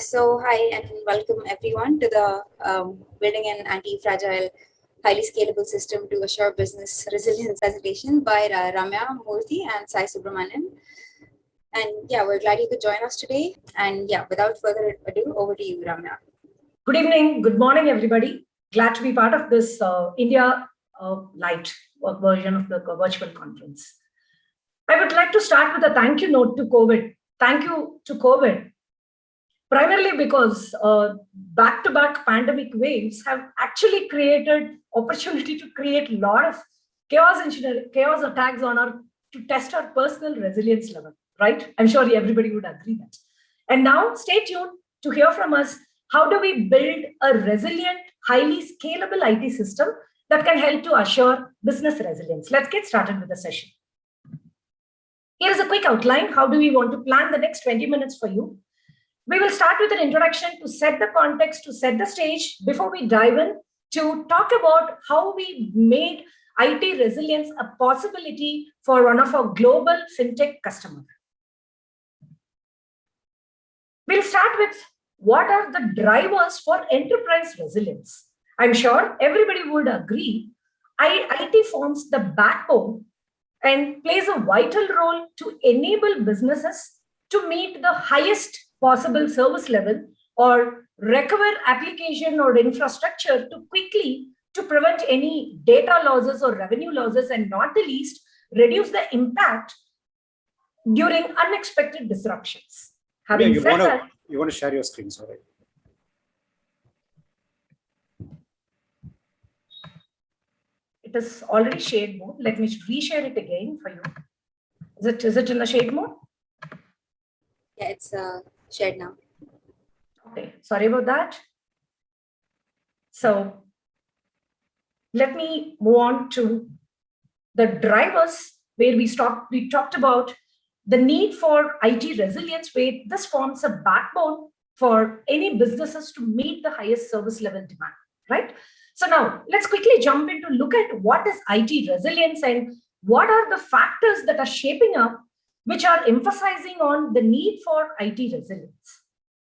So, hi and welcome everyone to the um, Building an Anti-Fragile, Highly Scalable System to Assure Business Resilience presentation by uh, Ramya Murthy and Sai Subramanian. And yeah, we're glad you could join us today. And yeah, without further ado, over to you, Ramya. Good evening, good morning, everybody. Glad to be part of this uh, India uh, Light version of the virtual conference. I would like to start with a thank you note to COVID. Thank you to COVID primarily because back-to-back uh, -back pandemic waves have actually created opportunity to create a lot of chaos engineering, chaos attacks on our to test our personal resilience level, right? I'm sure everybody would agree that. And now stay tuned to hear from us, how do we build a resilient, highly scalable IT system that can help to assure business resilience? Let's get started with the session. Here's a quick outline. How do we want to plan the next 20 minutes for you? We will start with an introduction to set the context, to set the stage before we dive in to talk about how we made IT resilience a possibility for one of our global fintech customers. We'll start with what are the drivers for enterprise resilience. I'm sure everybody would agree IT forms the backbone and plays a vital role to enable businesses to meet the highest possible service level or recover application or infrastructure to quickly to prevent any data losses or revenue losses and not the least reduce the impact during unexpected disruptions. Having yeah, you said wanna, that, you want to share your screen, sorry. It is already shade mode. Let me reshare it again for you. Is it is it in the shade mode? Yeah, it's uh, shared now. Okay, sorry about that. So let me move on to the drivers where we stopped, we talked about the need for IT resilience, where this forms a backbone for any businesses to meet the highest service level demand, right? So now let's quickly jump into look at what is IT resilience and what are the factors that are shaping up which are emphasizing on the need for IT resilience,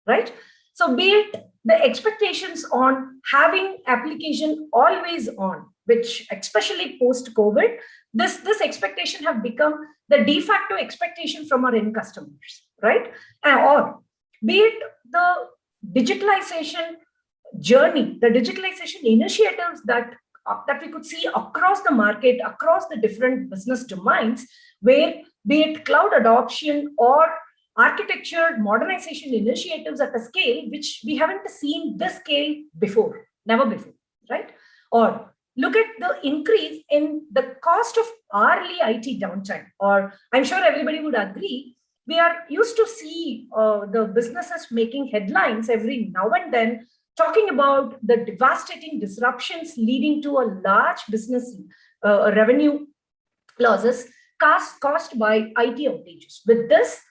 right? So be it the expectations on having application always on, which especially post-COVID, this, this expectation have become the de facto expectation from our end customers, right? Or be it the digitalization journey, the digitalization initiatives that, uh, that we could see across the market, across the different business domains, where be it cloud adoption or architecture modernization initiatives at a scale which we haven't seen this scale before, never before, right? Or look at the increase in the cost of hourly IT downtime, or I'm sure everybody would agree, we are used to see uh, the businesses making headlines every now and then talking about the devastating disruptions leading to a large business uh, revenue losses caused, caused by IT outages. With this,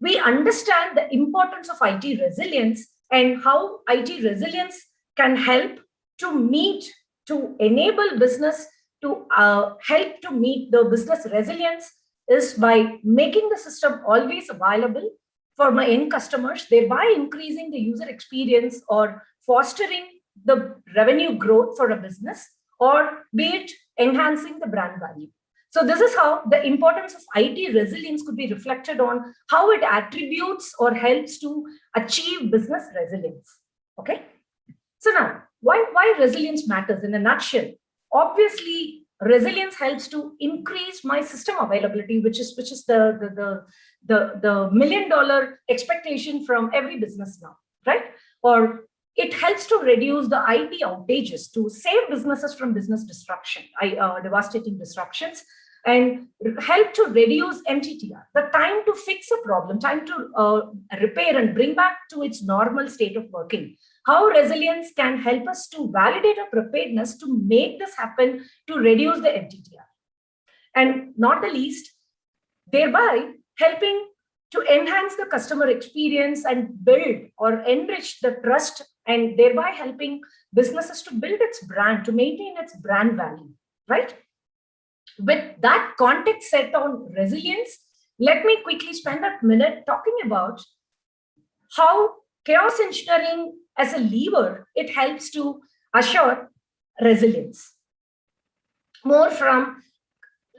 we understand the importance of IT resilience and how IT resilience can help to meet, to enable business to uh, help to meet the business resilience is by making the system always available for my end customers, thereby increasing the user experience or fostering the revenue growth for a business, or be it enhancing the brand value. So this is how the importance of IT resilience could be reflected on how it attributes or helps to achieve business resilience. Okay. So now, why, why resilience matters in a nutshell? Obviously, resilience helps to increase my system availability, which is which is the the the the, the million dollar expectation from every business now, right? Or it helps to reduce the IT outages to save businesses from business disruption, uh, devastating disruptions, and help to reduce MTTR, the time to fix a problem, time to uh, repair and bring back to its normal state of working. How resilience can help us to validate our preparedness to make this happen to reduce the MTTR. And not the least, thereby helping to enhance the customer experience and build or enrich the trust and thereby helping businesses to build its brand, to maintain its brand value, right? With that context set on resilience, let me quickly spend a minute talking about how chaos engineering as a lever, it helps to assure resilience. More from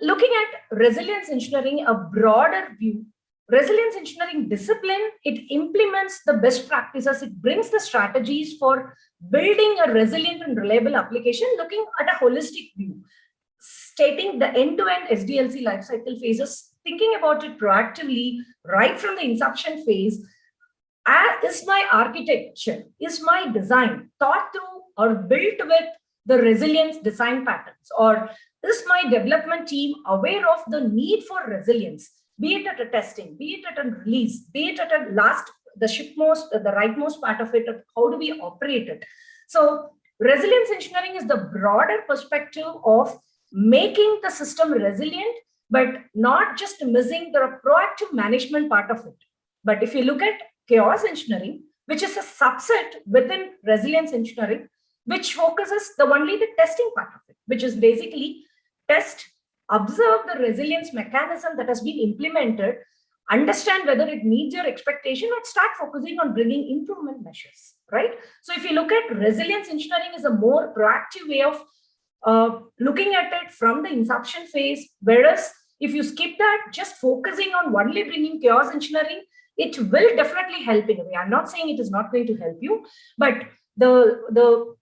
looking at resilience engineering, a broader view, resilience engineering discipline, it implements the best practices, it brings the strategies for building a resilient and reliable application, looking at a holistic view, stating the end-to-end -end SDLC lifecycle phases, thinking about it proactively right from the inception phase, is my architecture, is my design thought through or built with the resilience design patterns? Or is my development team aware of the need for resilience be it at a testing be it at a release be it at a last the shipmost the rightmost part of it how do we operate it? So resilience engineering is the broader perspective of making the system resilient but not just missing the proactive management part of it but if you look at chaos engineering, which is a subset within resilience engineering, which focuses the only the testing part of it, which is basically test, observe the resilience mechanism that has been implemented, understand whether it meets your expectation and start focusing on bringing improvement measures, right? So if you look at resilience engineering is a more proactive way of uh, looking at it from the inception phase, whereas if you skip that, just focusing on only bringing chaos engineering, it will definitely help in a way. I'm not saying it is not going to help you, but the the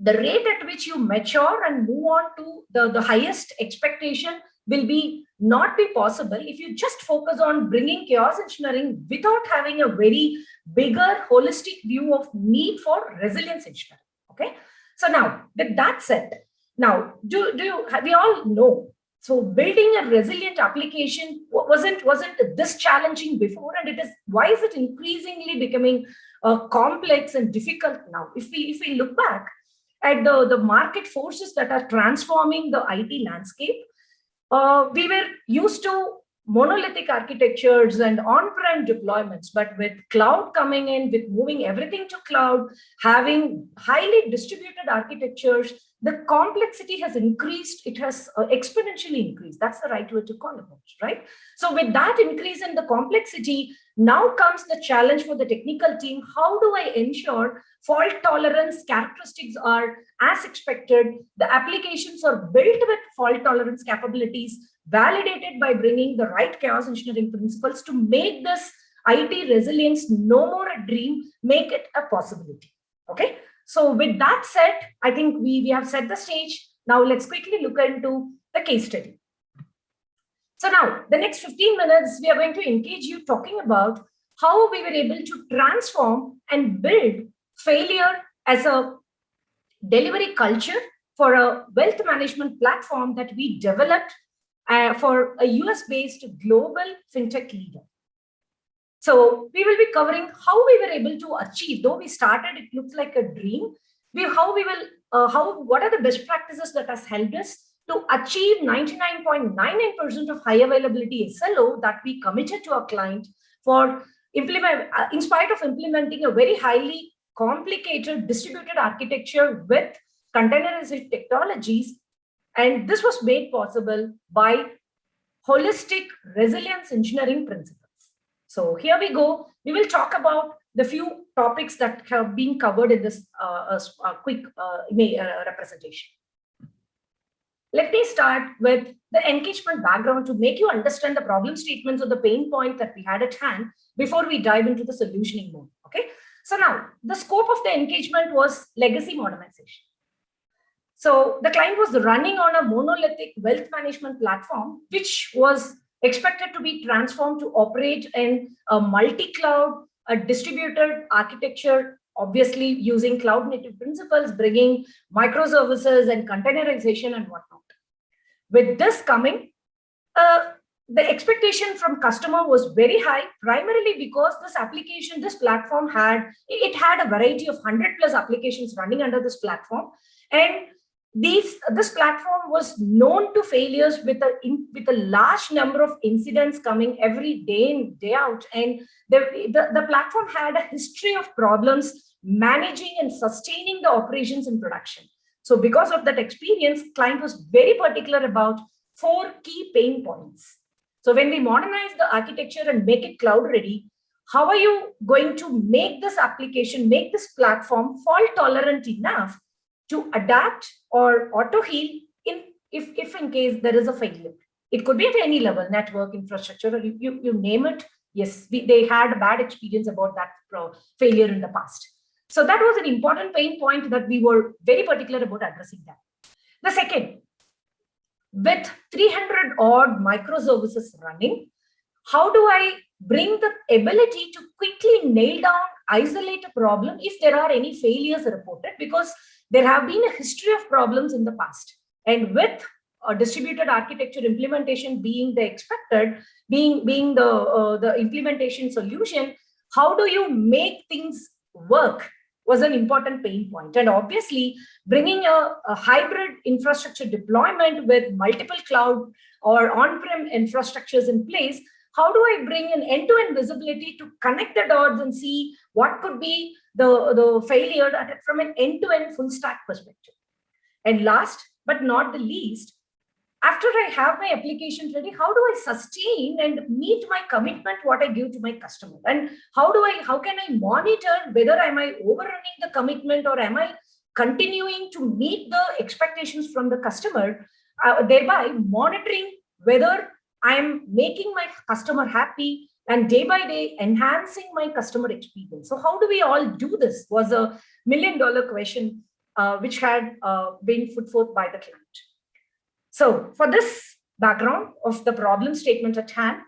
the rate at which you mature and move on to the, the highest expectation will be not be possible if you just focus on bringing chaos engineering without having a very bigger holistic view of need for resilience engineering. Okay. So now with that said, now do, do you, we all know so building a resilient application wasn't wasn't this challenging before, and it is why is it increasingly becoming uh, complex and difficult now? If we if we look back at the the market forces that are transforming the IT landscape, uh, we were used to monolithic architectures and on-prem deployments, but with cloud coming in, with moving everything to cloud, having highly distributed architectures, the complexity has increased, it has uh, exponentially increased. That's the right word to call it, right? So with that increase in the complexity, now comes the challenge for the technical team. How do I ensure fault tolerance characteristics are as expected? The applications are built with fault tolerance capabilities, validated by bringing the right chaos engineering principles to make this IT resilience no more a dream, make it a possibility. Okay. So with that said, I think we, we have set the stage. Now let's quickly look into the case study. So now the next 15 minutes, we are going to engage you talking about how we were able to transform and build failure as a delivery culture for a wealth management platform that we developed uh, for a US-based global fintech leader. So we will be covering how we were able to achieve, though we started, it looks like a dream, we, how we will, uh, how, what are the best practices that has helped us to achieve 99.99% of high availability SLO that we committed to our client for implement, uh, in spite of implementing a very highly complicated distributed architecture with containerized technologies. And this was made possible by holistic resilience engineering principles. So here we go. We will talk about the few topics that have been covered in this uh, uh, quick uh, uh, representation. Let me start with the engagement background to make you understand the problem statements or the pain point that we had at hand before we dive into the solutioning mode. Okay. So now the scope of the engagement was legacy modernization. So the client was running on a monolithic wealth management platform, which was expected to be transformed to operate in a multi-cloud, a distributed architecture, obviously using cloud native principles, bringing microservices and containerization and whatnot. With this coming, uh, the expectation from customer was very high, primarily because this application, this platform had, it had a variety of 100 plus applications running under this platform. And these this platform was known to failures with a in, with a large number of incidents coming every day in day out. And the, the the platform had a history of problems managing and sustaining the operations in production. So because of that experience client was very particular about four key pain points. So when we modernize the architecture and make it cloud ready how are you going to make this application, make this platform fault tolerant enough to adapt or auto heal in if, if in case there is a failure. It could be at any level, network, infrastructure, or you, you, you name it. Yes, we, they had a bad experience about that failure in the past. So that was an important pain point that we were very particular about addressing that. The second, with 300 odd microservices running, how do I bring the ability to quickly nail down, isolate a problem if there are any failures reported? Because there have been a history of problems in the past. And with a distributed architecture implementation being the expected, being, being the, uh, the implementation solution, how do you make things work was an important pain point. And obviously, bringing a, a hybrid infrastructure deployment with multiple cloud or on-prem infrastructures in place, how do I bring an end-to-end -end visibility to connect the dots and see what could be the, the failure from an end-to-end -end full stack perspective? And last but not the least, after I have my application ready, how do I sustain and meet my commitment, what I give to my customer? And how do I, how can I monitor whether am I overrunning the commitment or am I continuing to meet the expectations from the customer, uh, thereby monitoring whether I'm making my customer happy and day by day enhancing my customer experience. So how do we all do this was a million dollar question uh, which had uh, been put forth by the client. So for this background of the problem statement at hand,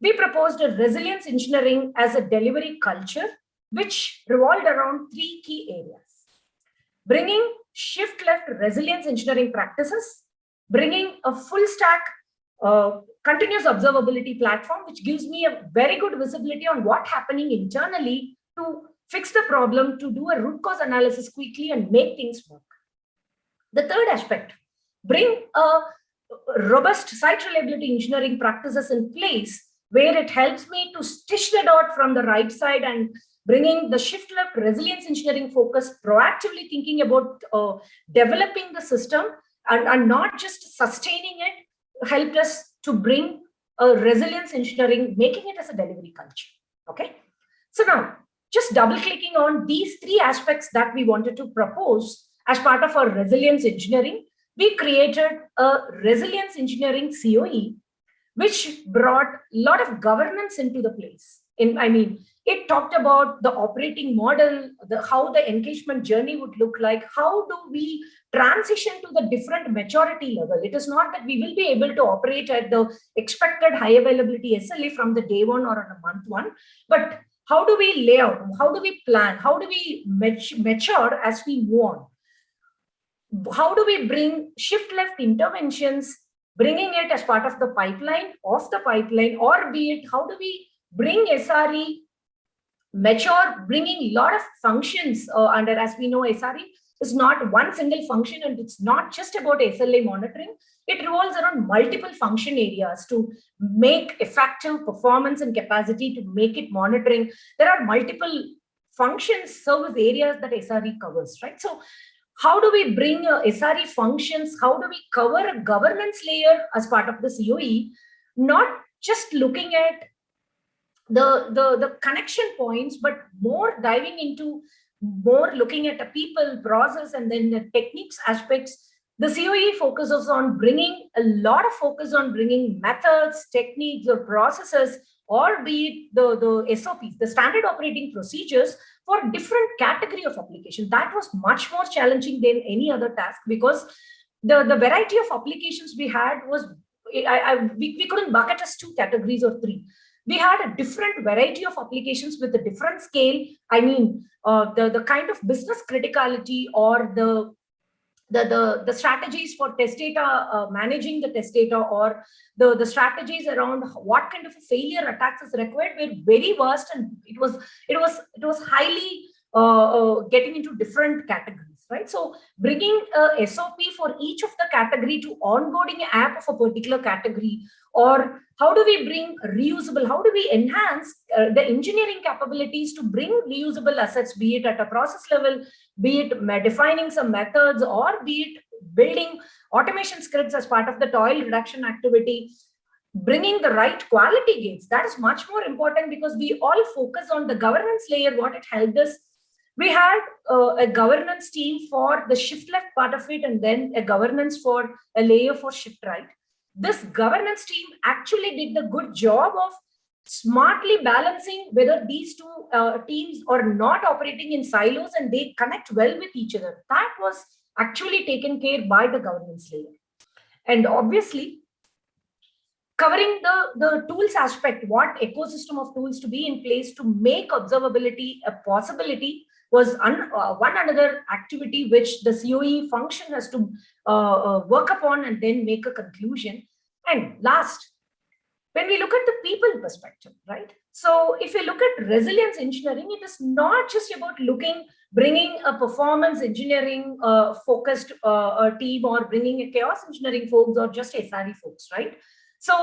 we proposed a resilience engineering as a delivery culture, which revolved around three key areas. Bringing shift left resilience engineering practices, bringing a full stack continuous observability platform, which gives me a very good visibility on what happening internally to fix the problem, to do a root cause analysis quickly and make things work. The third aspect, bring a robust site reliability engineering practices in place where it helps me to stitch the dot from the right side and bringing the shift left resilience engineering focus, proactively thinking about uh, developing the system and, and not just sustaining it, helped us to bring a resilience engineering, making it as a delivery culture. Okay. So now, just double clicking on these three aspects that we wanted to propose as part of our resilience engineering, we created a resilience engineering COE, which brought a lot of governance into the place. In, I mean, it talked about the operating model, the, how the engagement journey would look like, how do we transition to the different maturity level. It is not that we will be able to operate at the expected high availability SLA from the day one or on a month one, but how do we lay out, how do we plan, how do we mature as we move on? how do we bring shift left interventions, bringing it as part of the pipeline, of the pipeline, or be it, how do we bring SRE mature, bringing a lot of functions uh, under, as we know, SRE is not one single function and it's not just about SLA monitoring. It revolves around multiple function areas to make effective performance and capacity to make it monitoring. There are multiple functions, service areas that SRE covers, right? So how do we bring uh, SRE functions? How do we cover a governance layer as part of the COE? Not just looking at the, the, the connection points, but more diving into more looking at the people, process, and then the techniques aspects. The COE focuses on bringing a lot of focus on bringing methods, techniques, or processes, or be it the, the SOPs, the standard operating procedures for different category of application. That was much more challenging than any other task because the, the variety of applications we had was, I, I, we, we couldn't bucket as two categories or three. We had a different variety of applications with a different scale. I mean, uh, the, the kind of business criticality or the the, the, the strategies for test data, uh, managing the test data or the, the strategies around what kind of failure attacks is required were very vast and it was, it was, it was highly uh, uh, getting into different right? So bringing a SOP for each of the category to onboarding app of a particular category or how do we bring reusable, how do we enhance uh, the engineering capabilities to bring reusable assets, be it at a process level, be it defining some methods or be it building automation scripts as part of the toil reduction activity. bringing the right quality gates. That is much more important because we all focus on the governance layer, what it helped us. We had uh, a governance team for the shift left part of it and then a governance for a layer for shift right. This governance team actually did the good job of smartly balancing whether these two uh, teams are not operating in silos and they connect well with each other. That was actually taken care by the governance layer. And obviously, covering the, the tools aspect, what ecosystem of tools to be in place to make observability a possibility was un, uh, one another activity which the COE function has to uh, uh, work upon and then make a conclusion. And last, when we look at the people perspective, right? So if you look at resilience engineering, it is not just about looking, bringing a performance engineering uh, focused uh, team or bringing a chaos engineering folks or just SRE folks, right? So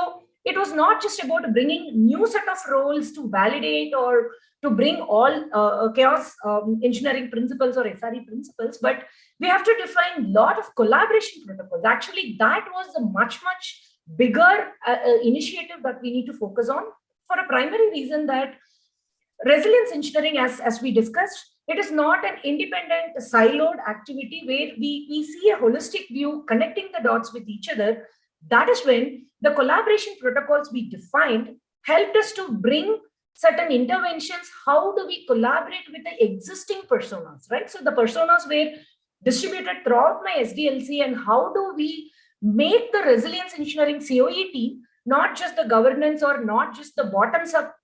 it was not just about bringing new set of roles to validate or to bring all uh, chaos um, engineering principles or SRE principles, but we have to define a lot of collaboration protocols. Actually, that was a much, much bigger uh, uh, initiative that we need to focus on for a primary reason that resilience engineering, as, as we discussed, it is not an independent siloed activity where we, we see a holistic view connecting the dots with each other. That is when the collaboration protocols we defined helped us to bring certain interventions. How do we collaborate with the existing personas, right? So the personas were distributed throughout my SDLC and how do we make the resilience engineering COE team, not just the governance or not just the bottoms up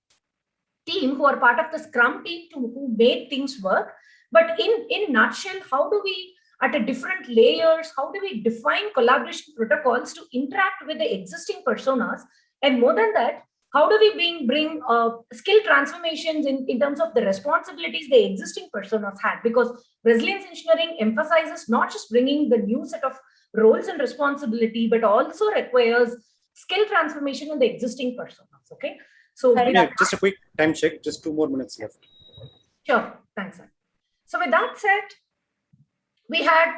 team who are part of the scrum team to, who made things work, but in, in nutshell, how do we at a different layers, how do we define collaboration protocols to interact with the existing personas? And more than that, how do we bring, bring uh, skill transformations in, in terms of the responsibilities the existing personas had? Because resilience engineering emphasizes not just bringing the new set of roles and responsibility, but also requires skill transformation in the existing personas. Okay. So yeah, just a quick time check, just two more minutes left. Sure. Thanks. Sir. So with that said, we had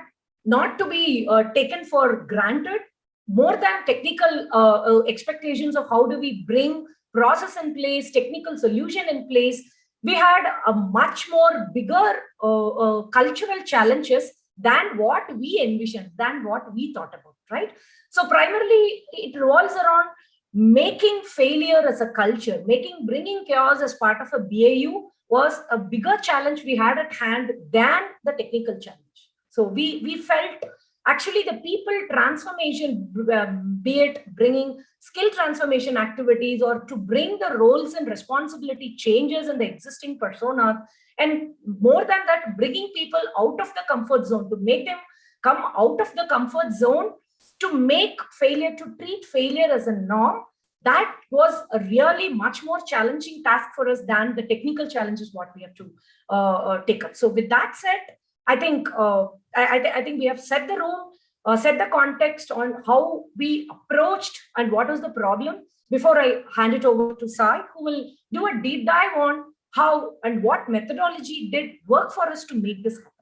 not to be uh, taken for granted more than technical uh, uh, expectations of how do we bring process in place, technical solution in place, we had a much more bigger uh, uh, cultural challenges than what we envisioned, than what we thought about, right? So primarily it revolves around making failure as a culture, making bringing chaos as part of a BAU was a bigger challenge we had at hand than the technical challenge. So we, we felt actually the people transformation, um, be it bringing skill transformation activities or to bring the roles and responsibility changes in the existing persona and more than that, bringing people out of the comfort zone to make them come out of the comfort zone to make failure, to treat failure as a norm, that was a really much more challenging task for us than the technical challenges what we have to uh, uh, take up. So with that said, I think uh, I, th I, think we have set the room, uh, set the context on how we approached and what was the problem. Before I hand it over to Sai, who will do a deep dive on how and what methodology did work for us to make this happen.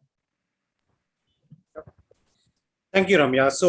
Thank you, Ramya. So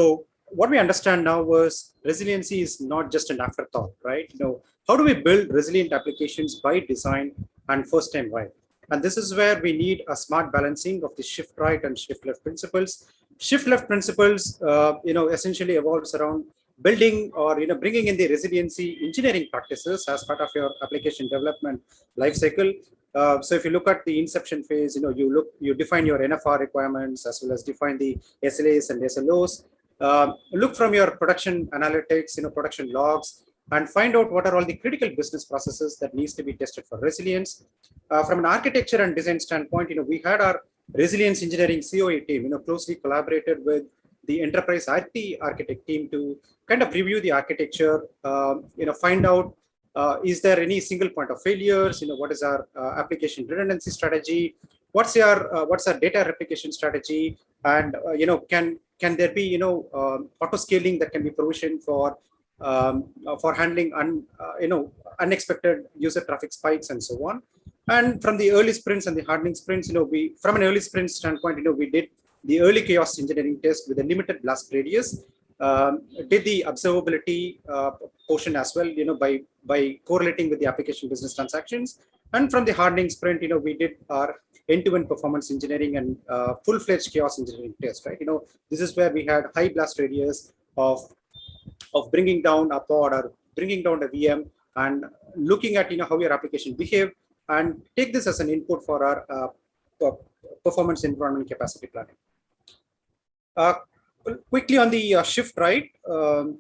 what we understand now was resiliency is not just an afterthought, right? You know, how do we build resilient applications by design and first time why? And this is where we need a smart balancing of the shift right and shift left principles. Shift left principles, uh, you know, essentially evolves around building or you know bringing in the resiliency engineering practices as part of your application development lifecycle. Uh, so if you look at the inception phase, you know you look you define your NFR requirements as well as define the SLAs and SLOs. Uh, look from your production analytics, you know production logs, and find out what are all the critical business processes that needs to be tested for resilience. Uh, from an architecture and design standpoint, you know, we had our resilience engineering COE team, you know, closely collaborated with the enterprise IT architect team to kind of review the architecture, uh, you know, find out uh, is there any single point of failures, you know, what is our uh, application redundancy strategy, what's your uh, what's our data replication strategy, and uh, you know, can can there be you know um, auto scaling that can be provisioned for um, uh, for handling un, uh, you know unexpected user traffic spikes and so on. And from the early sprints and the hardening sprints, you know, we from an early sprint standpoint, you know, we did the early chaos engineering test with a limited blast radius um, did the observability uh, portion as well, you know, by, by correlating with the application business transactions. And from the hardening sprint, you know, we did our end-to-end -end performance engineering and uh, full-fledged chaos engineering test, right? You know, this is where we had high blast radius of, of bringing down a pod or bringing down a VM and looking at, you know, how your application behaved and take this as an input for our uh, performance environment capacity planning. Uh, quickly on the uh, shift right, um,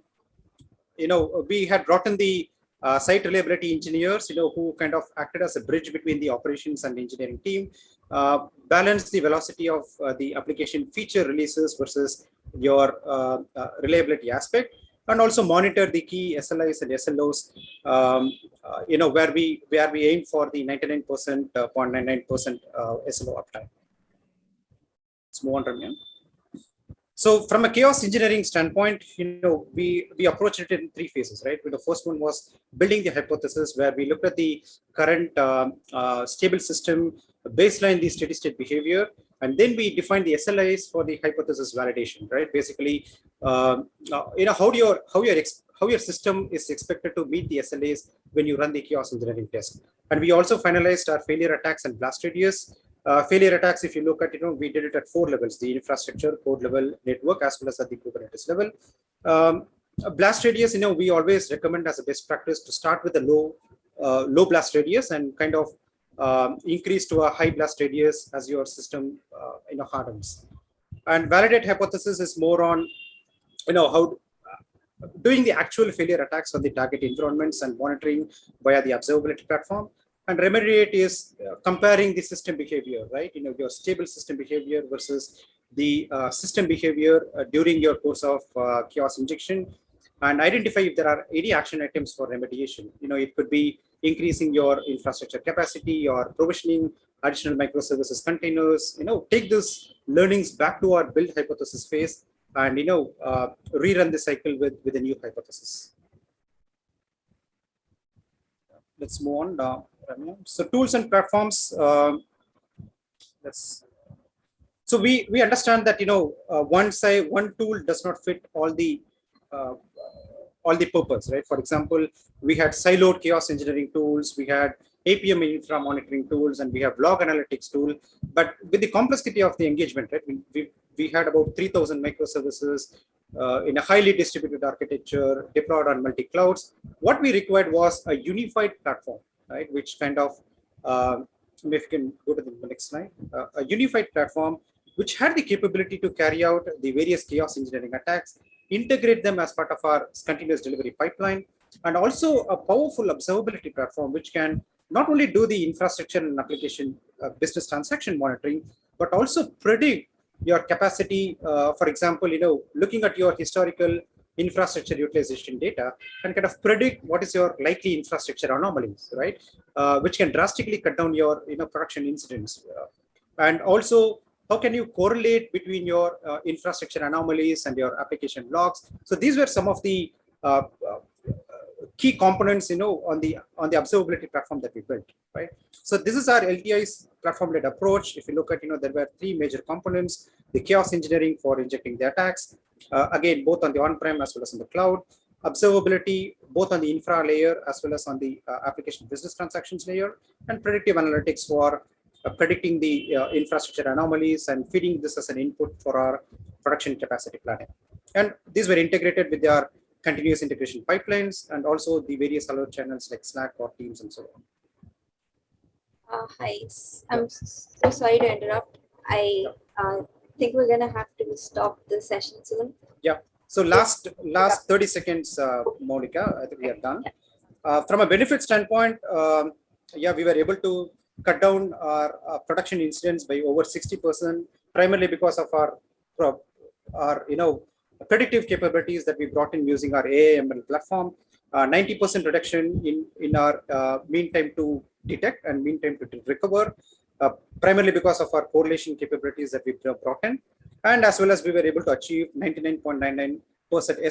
you know, we had brought in the uh, site reliability engineers, you know, who kind of acted as a bridge between the operations and engineering team, uh, balance the velocity of uh, the application feature releases versus your reliability aspect, and also monitor the key SLIs and SLOs, um, uh, you know, where we where we aim for the 99%, 0.99% SLO uptime. Let's move on, Ramya. So from a chaos engineering standpoint, you know, we, we approached it in three phases, right? The first one was building the hypothesis where we looked at the current uh, uh, stable system, baseline the steady state behavior, and then we define the SLIs for the hypothesis validation, right? Basically, uh, you know, how do your, how your, how your system is expected to meet the SLAs when you run the chaos engineering test. And we also finalized our failure attacks and blast radius uh, failure attacks, if you look at, you know, we did it at four levels, the infrastructure, code level, network, as well as at the Kubernetes level. Um, blast radius, you know, we always recommend as a best practice to start with a low, uh, low blast radius and kind of um, increase to a high blast radius as your system, uh, you know, hardens. And validate hypothesis is more on, you know, how doing the actual failure attacks on the target environments and monitoring via the observability platform and remediate is uh, comparing the system behavior, right? You know, your stable system behavior versus the uh, system behavior uh, during your course of uh, chaos injection and identify if there are any action items for remediation. You know, it could be increasing your infrastructure capacity or provisioning additional microservices containers, you know, take those learnings back to our build hypothesis phase and, you know, uh, rerun the cycle with, with a new hypothesis. Let's move on now. So tools and platforms. Uh, let's. So we we understand that you know uh, one side one tool does not fit all the uh, all the purpose, right? For example, we had siloed chaos engineering tools, we had APM infra monitoring tools, and we have log analytics tool. But with the complexity of the engagement, right? We, we, we had about 3,000 microservices uh, in a highly distributed architecture deployed on multi clouds. What we required was a unified platform right? Which kind of, uh, if you can go to the next slide, uh, a unified platform which had the capability to carry out the various chaos engineering attacks, integrate them as part of our continuous delivery pipeline, and also a powerful observability platform which can not only do the infrastructure and application uh, business transaction monitoring, but also predict your capacity. Uh, for example, you know, looking at your historical infrastructure utilization data and kind of predict what is your likely infrastructure anomalies, right? Uh, which can drastically cut down your you know production incidents. Uh, and also, how can you correlate between your uh, infrastructure anomalies and your application logs? So these were some of the uh, uh, key components, you know, on the on the observability platform that we built, right? So this is our LTI's platform-led approach. If you look at, you know, there were three major components: the chaos engineering for injecting the attacks, uh, again, both on the on-prem as well as on the cloud, observability, both on the infra layer as well as on the uh, application business transactions layer, and predictive analytics for predicting the uh, infrastructure anomalies and feeding this as an input for our production capacity planning. And these were integrated with our continuous integration pipelines and also the various alert channels like Slack or Teams and so on. Uh, hi, I'm so sorry to interrupt. I uh, think we're gonna have to stop the session soon. Yeah. So last last 30 seconds, uh, Monica, I think we are done. Uh, from a benefit standpoint, um, yeah, we were able to cut down our uh, production incidents by over 60%, primarily because of our, our you know, predictive capabilities that we brought in using our AIML platform. 90% uh, reduction in, in our uh, mean time to detect and mean time to recover uh, primarily because of our correlation capabilities that we brought in. And as well as we were able to achieve 99.99%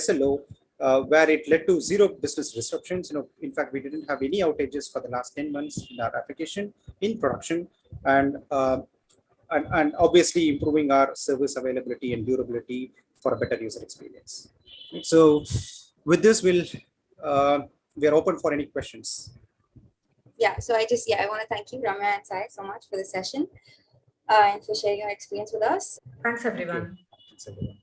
SLO, uh, where it led to zero business disruptions. You know, in fact, we didn't have any outages for the last 10 months in our application in production. And, uh, and, and obviously improving our service availability and durability for a better user experience. So with this, we'll uh, we are open for any questions. Yeah, so I just, yeah, I want to thank you, Ramya and Sai, so much for the session uh, and for sharing your experience with us. Thanks, everyone. Thanks, everyone.